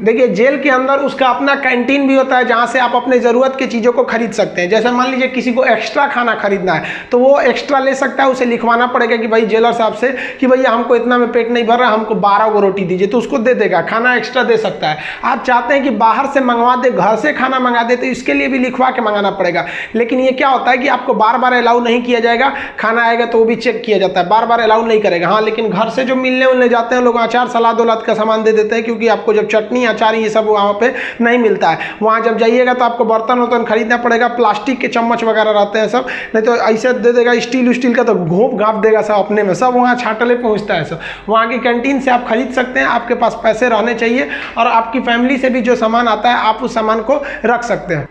देखिए, जेल के अंदर उसका अपना कैंटीन भी होता है जहाँ से आप अपने ज़रूरत की चीज़ों को खरीद सकते हैं। जैसे मान लीजिए किसी को एक्स्ट्रा खाना खरीदना है तो वो एक्स्ट्रा ले सकता है, उसे लिखवाना पड़ेगा कि भाई जेलर साहब से कि भैया हमको इतना में पेट नहीं भर रहा, हमको बारह गो रोटी दीजिए तो उसको दे देगा, खाना एक्स्ट्रा दे सकता है। आप चाहते हैं कि बाहर से मंगवा दे, घर से खाना मंगा दे तो इसके लिए भी लिखवा के मंगाना पड़ेगा। लेकिन ये क्या होता है कि आपको बार बार अलाउ नहीं किया जाएगा, खाना आएगा तो वो भी चेक किया जाता है बार बार अलाउ नहीं करेगा। हाँ लेकिन घर से जो मिलने उलने जाते हैं, लोग अचार सलाद उलाद का सामान दे देते हैं, क्योंकि आपको जब चटनी अचार, ये सब वहाँ पर नहीं मिलता है। वहाँ जब जाइएगा तो आपको बर्तन वर्तन खरीदना पड़ेगा, प्लास्टिक के चम्मच वगैरह रहते हैं सब, नहीं तो ऐसे दे देगा, स्टील उस्टील का तो घोप घाप देगा सब अपने में। सब वहाँ छाटले पहुँचता है सब। वहाँ की कैंटीन से आप खरीद सकते हैं, आपके पास पैसे रहने चाहिए और आपकी फैमिली से भी जो सामान आता है, आप उस सामान को रख सकते हैं।